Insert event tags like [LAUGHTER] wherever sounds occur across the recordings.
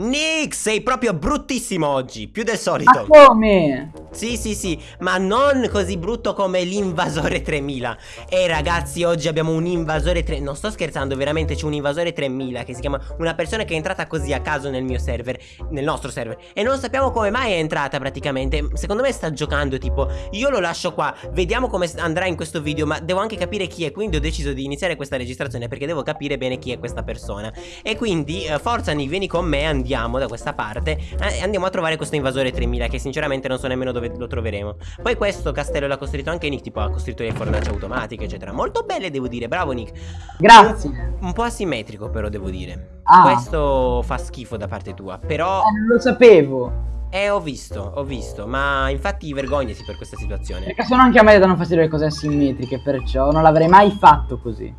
Nick, sei proprio bruttissimo oggi, più del solito. Ma come? Sì, sì, sì, ma non così brutto come l'invasore 3000. E ragazzi, oggi abbiamo un invasore 3000. Non sto scherzando, veramente c'è un invasore 3000 che si chiama una persona che è entrata così a caso nel mio server, nel nostro server. E non sappiamo come mai è entrata praticamente. Secondo me sta giocando, tipo, io lo lascio qua, vediamo come andrà in questo video, ma devo anche capire chi è. Quindi ho deciso di iniziare questa registrazione perché devo capire bene chi è questa persona. E quindi, eh, forza vieni con me, andiamo da questa parte eh, andiamo a trovare questo invasore 3000 che sinceramente non so nemmeno dove lo troveremo. Poi questo castello l'ha costruito anche Nick, tipo ha costruito le fornaci automatiche eccetera. Molto belle devo dire, bravo Nick. Grazie. Un, un po' asimmetrico però devo dire. Ah. Questo fa schifo da parte tua, però... Eh, non lo sapevo. Eh, ho visto, ho visto, ma infatti vergognati per questa situazione. Perché sono anche a me danno fastidio le cose asimmetriche, perciò non l'avrei mai fatto così.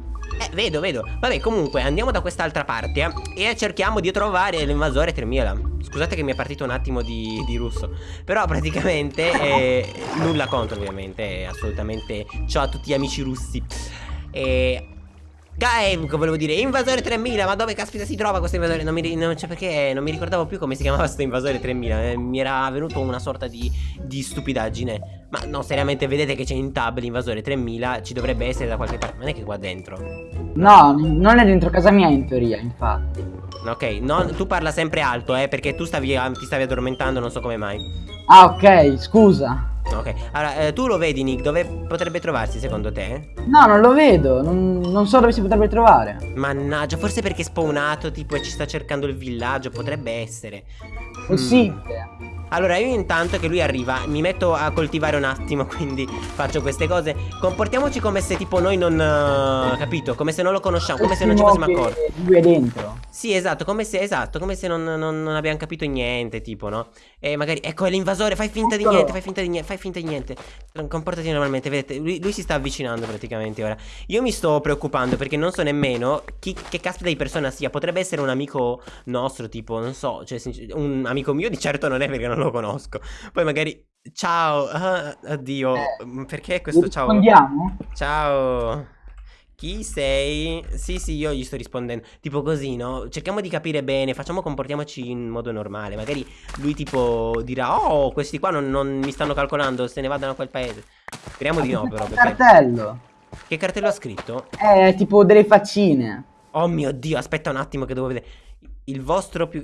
Vedo, vedo. Vabbè, comunque, andiamo da quest'altra parte eh, e cerchiamo di trovare l'invasore 3000. Scusate che mi è partito un attimo di, di russo. Però praticamente [LAUGHS] eh, nulla contro, ovviamente. Assolutamente. Ciao a tutti gli amici russi. E Game, volevo dire, invasore 3000, ma dove caspita si trova questo invasore? Non mi, non, cioè perché non mi ricordavo più come si chiamava questo invasore 3000, eh, mi era venuto una sorta di, di stupidaggine. Ma no, seriamente, vedete che c'è in tab l'invasore 3000, ci dovrebbe essere da qualche parte, non è che qua dentro. No, non è dentro casa mia in teoria, infatti. Ok, non, tu parla sempre alto, eh, perché tu stavi, ti stavi addormentando, non so come mai. Ah, ok, scusa. Ok, allora eh, tu lo vedi Nick, dove potrebbe trovarsi secondo te? No, non lo vedo, non, non, so dove si potrebbe trovare. Mannaggia, forse perché è spawnato tipo e ci sta cercando il villaggio, potrebbe essere. Possibile. Mm. Allora io intanto che lui arriva mi metto a coltivare un attimo [LAUGHS] quindi faccio queste cose. Comportiamoci come se tipo noi non... Uh, capito? Come se non lo conosciamo, come se non ci fossimo accorti. Lui è dentro. Sì esatto, come se, esatto, come se non, non, non abbiamo capito niente tipo no? E magari, ecco è l'invasore, fai finta di niente, fai finta di niente, fai finta di niente Comportati normalmente, vedete, lui, lui, si sta avvicinando praticamente ora Io mi sto preoccupando perché non so nemmeno chi, che caspita di persona sia Potrebbe essere un amico nostro tipo, non so, cioè un amico mio di certo non è perché non lo conosco. Poi magari ciao, ah, oddio, eh, perché questo ciao? Rispondiamo? Ciao. Chi sei? Sì, sì, io gli sto rispondendo. Tipo così, no? Cerchiamo di capire bene, facciamo comportiamoci in modo normale. Magari lui tipo dirà, oh, questi qua non, non mi stanno calcolando, se ne vadano a quel paese. Speriamo di no, però. Che cartello? Che cartello ha scritto? Eh, tipo delle faccine. Oh mio Dio, aspetta un attimo che devo vedere. Il vostro più...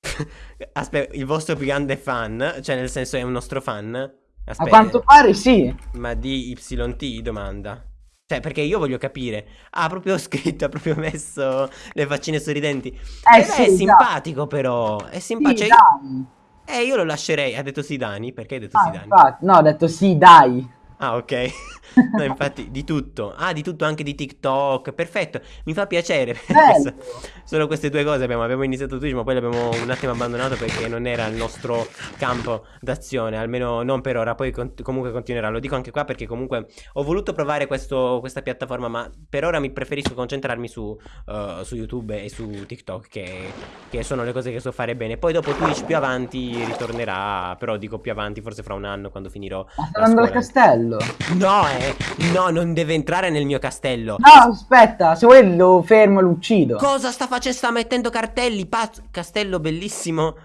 [LAUGHS] Aspetta, il vostro più grande fan, cioè nel senso è un nostro fan? Aspetta. A quanto pare sì. Ma di YT domanda. Cioè, perché io voglio capire. Ha proprio scritto, [LAUGHS] ha proprio messo le faccine sorridenti. Eh, sì, è simpatico però. È simpatico. Sì, cioè, eh, io lo lascerei. Ha detto sì Dani? Perché hai detto ah, sì Dani? Infatti, no, ha detto sì dai. Ah, ok. [LAUGHS] no, infatti, di tutto. Ah, di tutto anche di TikTok. Perfetto. Mi fa piacere. [LAUGHS] Solo queste due cose abbiamo. Abbiamo iniziato Twitch, ma poi l'abbiamo un attimo abbandonato perché non era il nostro campo d'azione. Almeno non per ora. Poi con comunque continuerà. Lo dico anche qua perché comunque ho voluto provare questo, questa piattaforma, ma per ora mi preferisco concentrarmi su, uh, su YouTube e su TikTok, che, che, sono le cose che so fare bene. Poi dopo Twitch più avanti ritornerà. Però dico più avanti, forse fra un anno, quando finirò. Ma sta andando al castello castello. No, eh. No, non deve entrare nel mio castello. No, aspetta, se vuoi lo fermo e lo uccido. Cosa sta facendo? Sta mettendo cartelli. Pazzo. Castello bellissimo.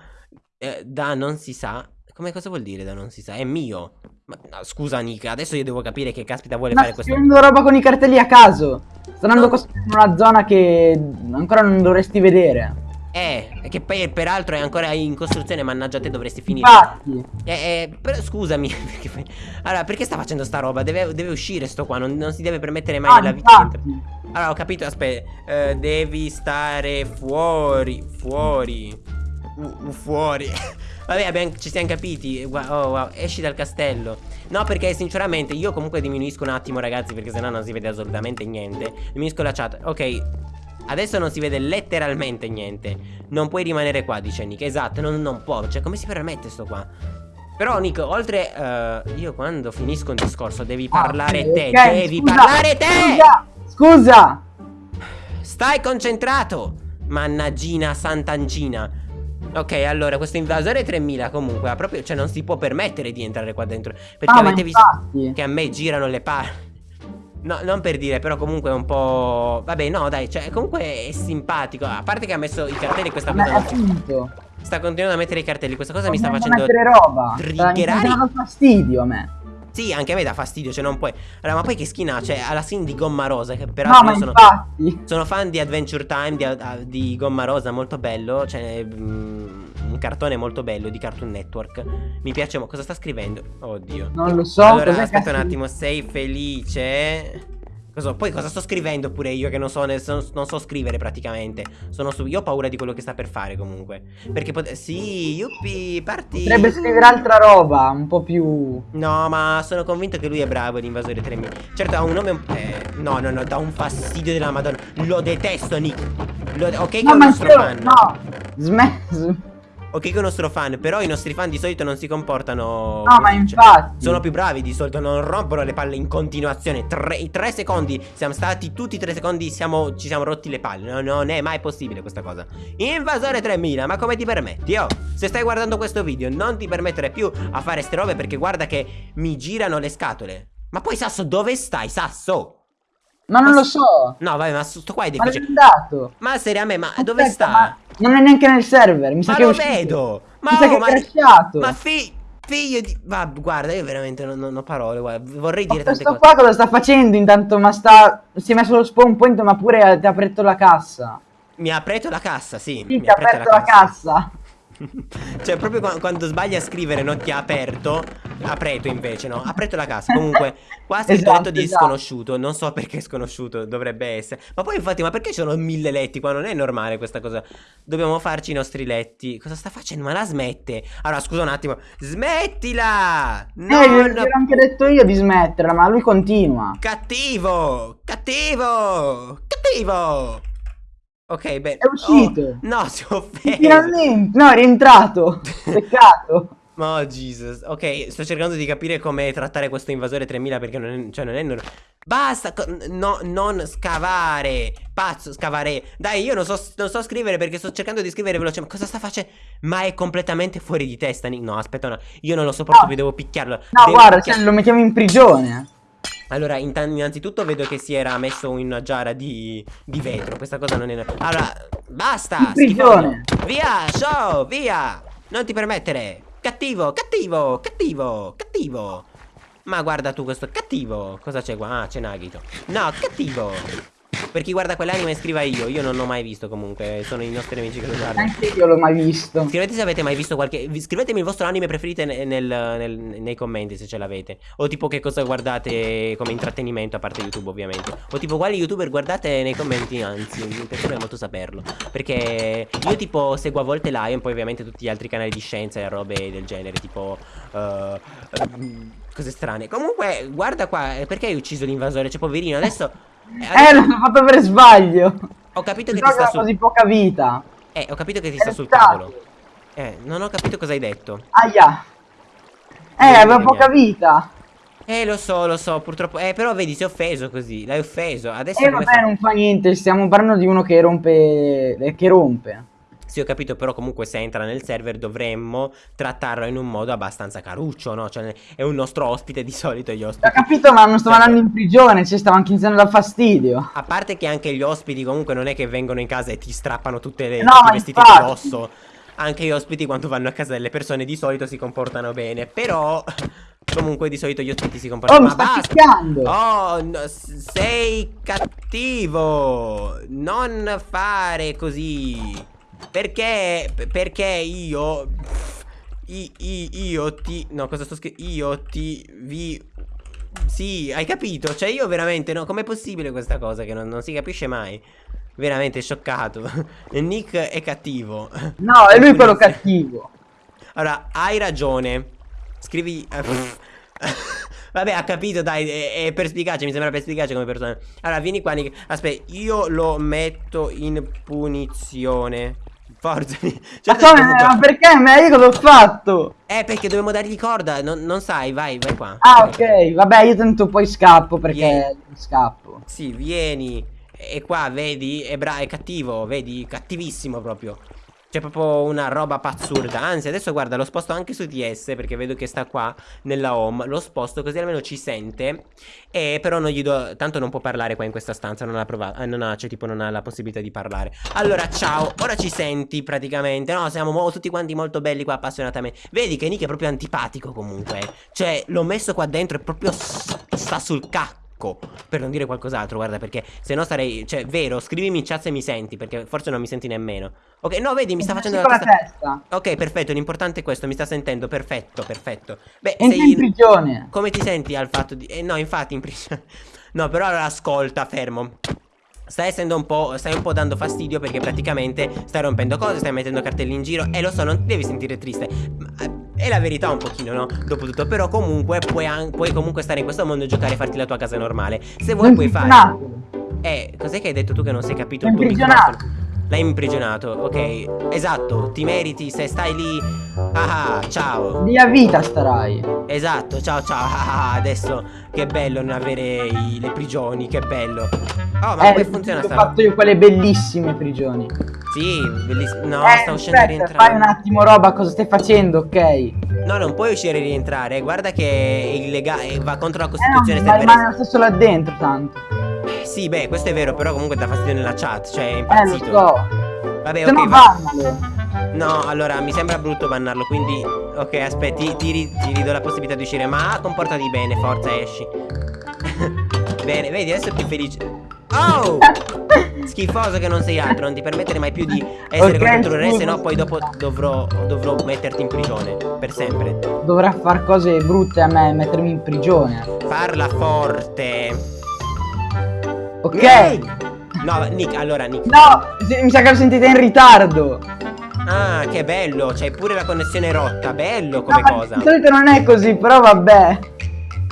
Eh, da non si sa. Come cosa vuol dire da non si sa? È mio. Ma no, scusa, Nika, adesso io devo capire che caspita vuole Ma fare questo. Ma sto roba con i cartelli a caso. Sto andando non... in una zona che ancora non dovresti vedere. Eh, che poi peraltro è ancora in costruzione, mannaggia te dovresti finire. Infatti. Eh, eh, però scusami. [LAUGHS] allora, perché sta facendo sta roba? Deve, deve uscire sto qua, non, non, si deve permettere mai ah, la vita. Allora, ho capito, aspetta. Uh, devi stare fuori, fuori. Uh, fuori. [LAUGHS] Vabbè, abbiamo, ci siamo capiti. Wow, oh, wow, esci dal castello. No, perché sinceramente io comunque diminuisco un attimo, ragazzi, perché sennò non si vede assolutamente niente. Diminuisco la chat. Ok, Adesso non si vede letteralmente niente. Non puoi rimanere qua, dice Nick. Esatto, non, non può. Cioè, come si permette sto qua? Però Nick, oltre uh, Io quando finisco un discorso devi ah, parlare ah, te okay, Devi scusa, parlare te! Scusa, scusa! Stai concentrato Mannaggina sant'angina. Ok, allora, questo invasore 3000 comunque ha proprio, cioè non si può permettere di entrare qua dentro Perché ah, avete visto che a me girano le palle No, non per dire, però comunque è un po'... Vabbè, no, dai, cioè, comunque è simpatico. A parte che ha messo i cartelli questa cosa... Ma finto. Sta continuando a mettere i cartelli. Questa cosa mi sta facendo. mettere roba. Sta- Mi sta triggerare. fastidio a me. Sì, anche a me dà fastidio, cioè non puoi. Allora, ma poi che skin ha? Cioè, ha la skin di Gomma Rosa, che No, peraltro io sono. Sono fan di Adventure Time di, di Gomma Rosa, molto bello. Cioè, mm, un cartone molto bello di Cartoon Network. Mi piace. mo- Cosa sta scrivendo? Oddio. Non lo so. allora, aspetta un cazzo- attimo. Sei felice? Cosa- poi cosa sto scrivendo pure io che non so, ne- so- non so scrivere praticamente. Sono su- io ho paura di quello che sta per fare comunque. Perché pot- Sì, yuppi, parti. Potrebbe scrivere altra roba, un po' più. No, ma sono convinto che lui è bravo, l'invasore 3000. Certo, ha un nome. un- Eh, no, no, no, dà un fastidio della madonna. Lo detesto, Nick. Lo- ok, che è No, un ma nostro io- fan. No, smesso. Ok, che è un nostro fan. Però i nostri fan di solito non si comportano. No, ma così, cioè, infatti. sono più bravi di solito, non rompono le palle in continuazione. Tre, i tre secondi. Siamo stati tutti i tre secondi. Siamo, ci siamo rotti le palle. No, non è mai possibile questa cosa. Invasore 3000, ma come ti permetti? Oh, se stai guardando questo video, non ti permettere più a fare ste robe perché guarda che mi girano le scatole. Ma poi Sasso, dove stai, Sasso? Ma non Ma lo so. No, vai, ma sto qua è Ma difficile. andato. Ma seriamente, ma dove Aspetta, sta? ma Non è neanche nel server. Mi sa Ma che lo vedo! Ma, Mi sa oh, che è ma, crashato. ma fi- figlio di. Ma guarda, io veramente non, non ho parole. Guarda, vorrei Ma dire tante questo cose. qua cosa sta facendo intanto? Ma sta. Si è messo lo spawn point, ma pure ti ha aperto la cassa. Mi ha aperto la cassa, sì. Sì, mi ti ha aperto la cassa. Cioè, proprio qua- quando sbagli a scrivere non ti ha aperto. Ha aperto invece, no? Ha aperto la cassa. Comunque, qua ha scritto Esatto, letto di esatto. sconosciuto. Non so perché sconosciuto dovrebbe essere. Ma poi, infatti, ma perché ci sono mille letti qua? Non è normale questa cosa. Dobbiamo farci i nostri letti. Cosa sta facendo? Ma la smette. Allora, scusa un attimo. Smettila! Eh, glielo Non gliel'ho anche detto io di smetterla, ma lui continua. Cattivo! Cattivo! Cattivo! Ok, bene. È uscito. Oh, no, [LAUGHS] si è offeso. Finalmente. No, è rientrato. [LAUGHS] Peccato. Oh, Jesus. Ok, sto cercando di capire come trattare questo invasore 3000 perché non è, cioè, non è nor- Basta, no, non scavare. Pazzo, scavare. Dai, io non so, non so scrivere perché sto cercando di scrivere veloce. Ma cosa sta facendo? Ma è completamente fuori di testa. Nick. No, aspetta, no. Io non lo sopporto No. più, devo picchiarlo. No, Devo guarda, picchia- cioè, lo mettiamo in prigione. Allora, innanzitutto vedo che si era messo in una giara di, di vetro. Questa cosa non è. Allora, basta! Prigione. Via, show, via! Non ti permettere! Cattivo, cattivo, cattivo, cattivo! Ma guarda tu questo cattivo! Cosa c'è qua? Ah, c'è Nagito. No, cattivo! Per chi guarda quell'anime scriva io, io non l'ho mai visto comunque, sono i nostri amici che lo guardano. Neanche io l'ho mai visto. Scrivete se avete mai visto qualche. Scrivetemi il vostro anime preferito nel- nel- nei commenti se ce l'avete. O tipo che cosa guardate come intrattenimento, a parte YouTube, ovviamente. O tipo quali youtuber guardate nei commenti, anzi, mi piacerebbe molto saperlo. Perché io tipo seguo a volte Lion, poi ovviamente tutti gli altri canali di scienza e robe del genere, tipo. ehm, cose strane. Comunque, guarda qua, eh, perché hai ucciso l'invasore? Cioè, poverino, adesso. Eh, Eh, l'ho fatto per sbaglio. ho capito che ti sta sul. così poca vita. Eh, ho capito che ti sta sul stato. cavolo. Eh, non ho capito cosa hai detto. Aia. Eh, aveva poca vita. Eh, lo so, lo so, purtroppo. Eh, però vedi, si è offeso così. L'hai offeso. Adesso E come vabbè, fa? non fa niente. Stiamo parlando di uno che rompe. eh, Che rompe. Sì, ho capito, però comunque se entra nel server dovremmo trattarlo in un modo abbastanza caruccio, no? Cioè, è un nostro ospite di solito gli Ho ospiti. capito, ma non sto Certo. andando in prigione. Ci stavo anche iniziando a dar fastidio. A parte che anche gli ospiti comunque non è che vengono in casa e ti strappano tutte le, No, tutti i vestiti infatti. addosso. Anche gli ospiti quando vanno a casa delle persone di solito si comportano bene. Però comunque di solito gli ospiti si Oh, comportano mi Ma sta basta! picchiando. Oh, no, sei cattivo. Non fare così. Perché? Perché io. i- i- io ti. No, cosa sto scrivendo? Io ti vi. Sì, hai capito? Cioè, io veramente. No, com'è possibile questa cosa che non, non si capisce mai? Veramente scioccato. [LAUGHS] Nick è cattivo. No, è lui Pulizia. cattivo. Allora, hai ragione. Scrivi. eh, pff. [LAUGHS] Vabbè, ha capito, dai. È, è perspicace, mi sembra perspicace come persona. Allora, vieni qua, Nick. Aspetta, io lo metto in punizione. Forza. [LAUGHS] Ma, Cioè, come- ma perché? Ma io cosa ho fatto? Eh, perché dobbiamo dargli corda. Non, non sai, vai, vai qua. Ah, ok. Vabbè, io tanto poi scappo perché Vieni. scappo. Sì, vieni. E qua, vedi? È, è cattivo, vedi? Cattivissimo proprio. C'è proprio una roba pazzurda. Anzi, adesso guarda, lo sposto anche su DS perché vedo che sta qua nella home. Lo sposto così almeno ci sente. E però non gli do. Tanto non può parlare qua in questa stanza. Non ha provato. Eh, non ha, cioè, tipo, non ha la possibilità di parlare. Allora, ciao. Ora ci senti praticamente. No, siamo tutti quanti molto belli qua, appassionatamente. Vedi che Nick è proprio antipatico comunque. Cioè, l'ho messo qua dentro e proprio sta sul cacco per non dire qualcos'altro, guarda, perché se no sarei, cioè, vero, scrivimi in chat se mi senti, perché forse non mi senti nemmeno. Ok, no, vedi, mi sta facendo la, testa. testa. Ok, perfetto, l'importante è questo, mi sta sentendo, perfetto, perfetto. Beh, Entri sei in prigione. Come ti senti al fatto di eh, no, infatti in prigione. [LAUGHS] no, però allora ascolta, fermo. Stai essendo un po'. Stai un po' dando fastidio perché praticamente stai rompendo cose, stai mettendo cartelli in giro. E lo so, non ti devi sentire triste. Ma, è la verità un pochino, no? Dopotutto. Però comunque puoi, puoi, comunque stare in questo mondo e giocare e farti la tua casa normale. Se vuoi puoi fare. Eh, cos'è che hai detto tu che non sei capito il tuo? L'hai imprigionato, ok. Esatto, ti meriti se stai lì. Ah, ciao. Via vita starai. Esatto, ciao ciao. Ah, adesso che bello non avere i, le prigioni, che bello. Oh, ma eh, come funziona sta? Ho fatto io quelle bellissime prigioni. Sì, bellissime. No, eh, sta uscendo e rientrare. Fai un attimo roba, cosa stai facendo, ok? No, non puoi uscire e rientrare. Guarda che è illegale, va contro la Costituzione. Eh no, ma rimane lo stesso là dentro, tanto. Sì, beh, questo è vero, però comunque dà fastidio nella chat, cioè è impazzito. Eh, lo so. Vabbè, Se ok, va. No, allora, mi sembra brutto bannarlo, quindi... Ok, aspetti, ti, ti ridò la possibilità di uscire, ma comportati bene, forza, esci. [LAUGHS] bene, vedi, adesso è più felice. Oh! [LAUGHS] Schifoso che non sei altro, non ti permettere mai più di essere okay, controllore, se no poi dopo dovrò, dovrò metterti in prigione, per sempre. Dovrà far cose brutte a me, mettermi in prigione. Farla forte. Ok. No, Nick, allora Nick. No, mi sa che lo sentite in ritardo. Ah, che bello, c'hai pure la connessione rotta, bello come no, cosa. Di solito non è così, però vabbè.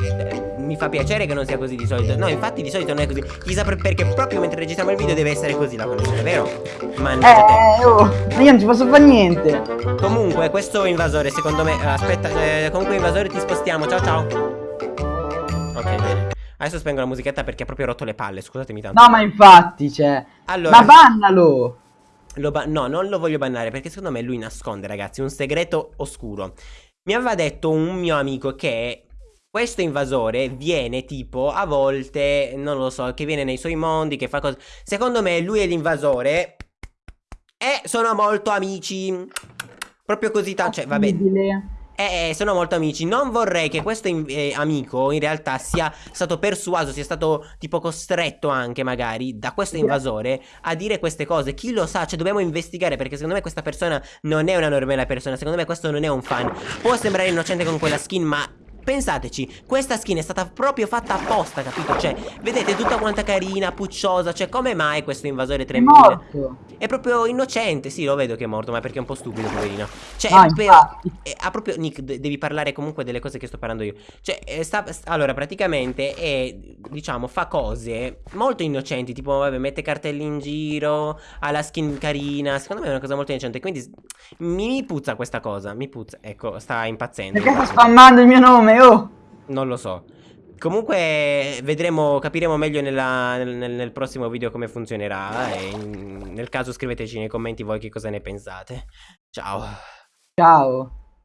Eh, mi fa piacere che non sia così di solito. No, infatti di solito non è così. Chissà perché proprio mentre registriamo il video deve essere così la connessione, vero? Mannaggia eh, te. oh, ma io non ci posso fare niente. Comunque, questo invasore, secondo me. Aspetta, eh, comunque invasore ti spostiamo. Ciao ciao. Adesso spengo la musichetta perché ha proprio rotto le palle, scusatemi tanto. No, ma infatti, cioè... Allora... Ma bannalo! Ba no, non lo voglio bannare perché secondo me lui nasconde, ragazzi, un segreto oscuro. Mi aveva detto un mio amico che questo invasore viene tipo a volte, non lo so, che viene nei suoi mondi, che fa cose... Secondo me lui è l'invasore e sono molto amici. Proprio così tanto, cioè, va Eh, eh, sono molto amici. Non vorrei che questo eh, amico in realtà sia stato persuaso, sia stato tipo costretto anche magari da questo invasore a dire queste cose. Chi lo sa? Cioè dobbiamo investigare perché secondo me questa persona non è una normale persona. Secondo me questo non è un fan. Può sembrare innocente con quella skin ma Pensateci, questa skin è stata proprio fatta apposta, capito? Cioè, vedete tutta quanta carina, pucciosa Cioè, come mai questo invasore 3000? È morto È proprio innocente, sì, lo vedo che è morto Ma perché è un po' stupido, poverino Cioè, ah, proprio, è, ha proprio, Nick, devi parlare comunque delle cose che sto parlando io Cioè, sta, allora, praticamente è, diciamo, fa cose molto innocenti Tipo, vabbè, mette cartelli in giro Ha la skin carina Secondo me è una cosa molto innocente Quindi mi, puzza questa cosa, mi puzza Ecco, sta impazzendo Perché sta spammando il mio nome? oh! Non lo so. Comunque vedremo, capiremo meglio nella, nel, nel, prossimo video come funzionerà e in, nel caso scriveteci nei commenti voi che cosa ne pensate. Ciao. Ciao.